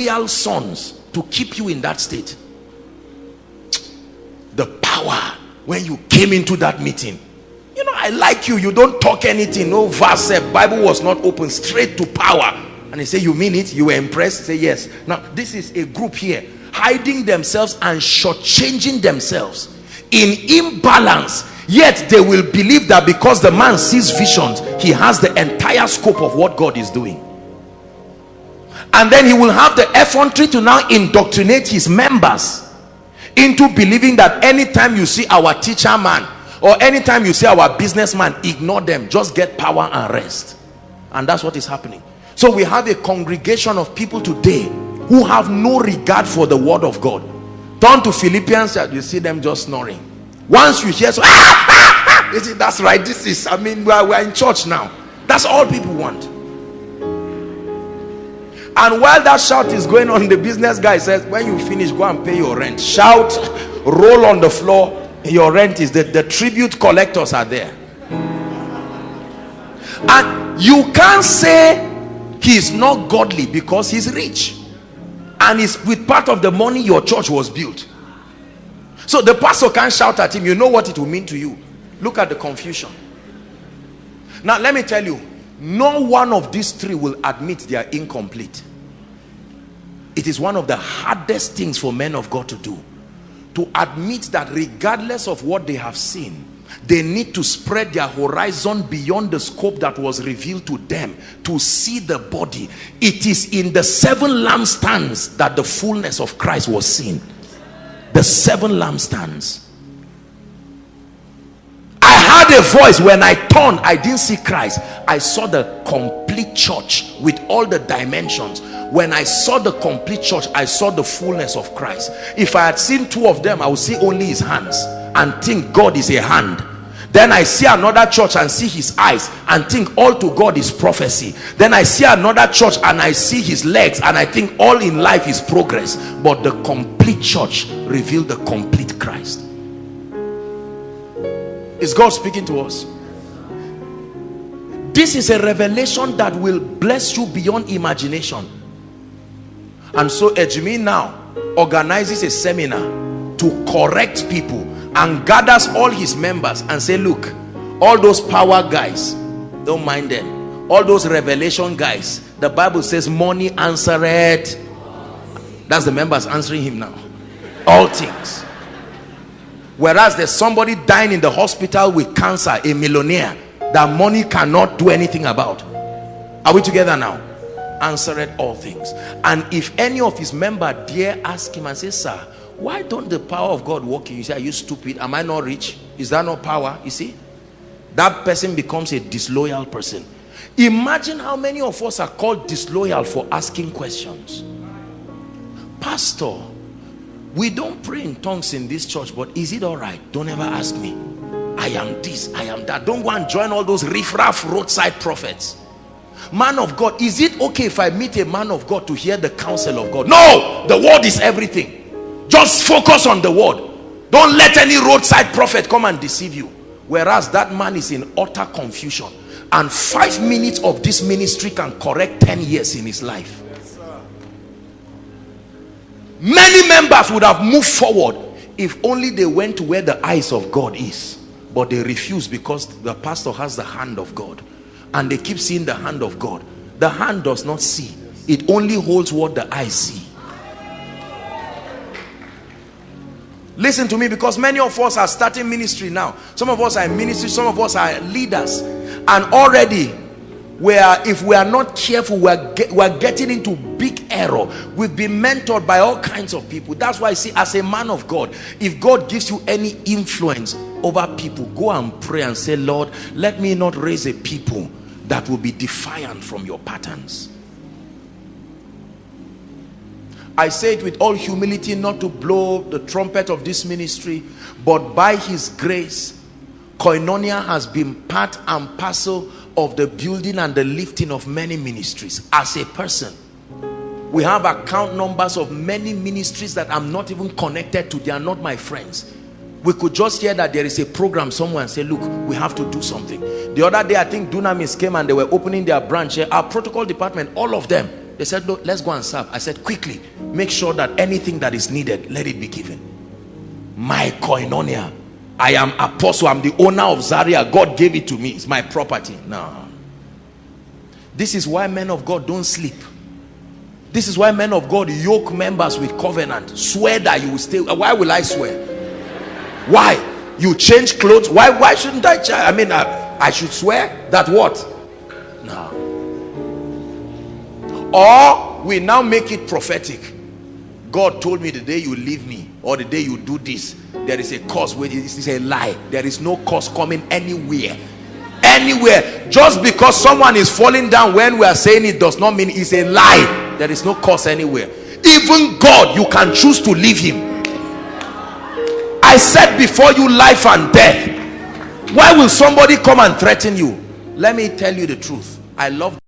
real sons to keep you in that state. The power when you came into that meeting. You know i like you. You don't talk anything. No verse bible was not open. Straight to power. And he say you mean it? You were impressed? Say yes. Now this is a group here. Hiding themselves and shortchanging themselves in imbalance. Yet they will believe that because the man sees visions he has the entire scope of what god is doing and then he will have the effrontery to now indoctrinate his members into believing that anytime you see our teacher man or anytime you see our businessman ignore them. Just get power and rest. And that's what is happening. So we have a congregation of people today who have no regard for the word of god. Turn to philippians you see them just snoring. Once you hear so ah, ah, that's right this is i mean we're, we're in church now. That's all people want and while that shout is going on the business guy says when you finish go and pay your rent. Shout roll on the floor your rent is that the tribute collectors are there. And you can't say he's not godly because he's rich. And it's with part of the money your church was built. So the pastor can't shout at him you know what it will mean to you? Look at the confusion. Now let me tell you no one of these three will admit they are incomplete it is one of the hardest things for men of God to do. To admit that regardless of what they have seen they need to spread their horizon beyond the scope that was revealed to them to see the body. It is in the seven lampstands that the fullness of Christ was seen. The seven lampstands. I heard a voice. When I turned I didn't see Christ. I saw the complete church with all the dimensions. When I saw the complete church I saw the fullness of Christ. If I had seen two of them I would see only his hands and think God is a hand. Then I see another church and see his eyes and think all to God is prophecy. Then I see another church and I see his legs and I think all in life is progress. But the complete church revealed the complete Christ. Is God speaking to us this is a revelation that will bless you beyond imagination. And so Ejimi now organizes a seminar to correct people and gathers all his members and say look all those power guys don't mind them. All those revelation guys the bible says money answered. That's the members answering him now. All things. Whereas there's somebody dying in the hospital with cancer a millionaire that money cannot do anything about. Are we together now? Answered all things. And if any of his member dare ask him and say sir why don't the power of god work in you? Say are you stupid? Am i not rich? Is that not power? You see? That person becomes a disloyal person. Imagine how many of us are called disloyal for asking questions. Pastor we don't pray in tongues in this church but is it all right? Don't ever ask me i am this i am that. Don't go and join all those riffraff roadside prophets. Man of God is it okay if I meet a man of God to hear the counsel of God? No! The word is everything. Just focus on the word. Don't let any roadside prophet come and deceive you. Whereas that man is in utter confusion. And five minutes of this ministry can correct 10 years in his life. Many members would have moved forward if only they went to where the eyes of God is but they refuse because the pastor has the hand of God. And they keep seeing the hand of God. The hand does not see. It only holds what the eyes see. Listen to me because many of us are starting ministry now. Some of us are in ministry some of us are leaders. And already we are if we are not careful we are, get, we are getting into big error. We've been mentored by all kinds of people. That's why I see as a man of God if God gives you any influence over people go and pray and say Lord let me not raise a people that will be defiant from your patterns. I say it with all humility not to blow the trumpet of this ministry but by his grace koinonia has been part and parcel of the building and the lifting of many ministries. As a person we have account numbers of many ministries that I'm not even connected to. They are not my friends we could just hear that there is a program somewhere and say look we have to do something. The other day i think dunamis came and they were opening their branch here. Our protocol department all of them they said no let's go and serve. I said quickly make sure that anything that is needed let it be given. My koinonia. I am apostle. I'm the owner of zaria. God gave it to me. It's my property. No this is why men of god don't sleep. This is why men of god yoke members with covenant. Swear that you will stay. Why will i swear why? You change clothes. Why why shouldn't i i mean I, I should swear that what? No or we now make it prophetic. God told me the day you leave me or the day you do this there is a cause where this is a lie. There is no cause coming anywhere. Anywhere. Just because someone is falling down when we are saying it does not mean it's a lie. There is no cause anywhere. Even god you can choose to leave him i said before you life and death. Why will somebody come and threaten you? Let me tell you the truth. I love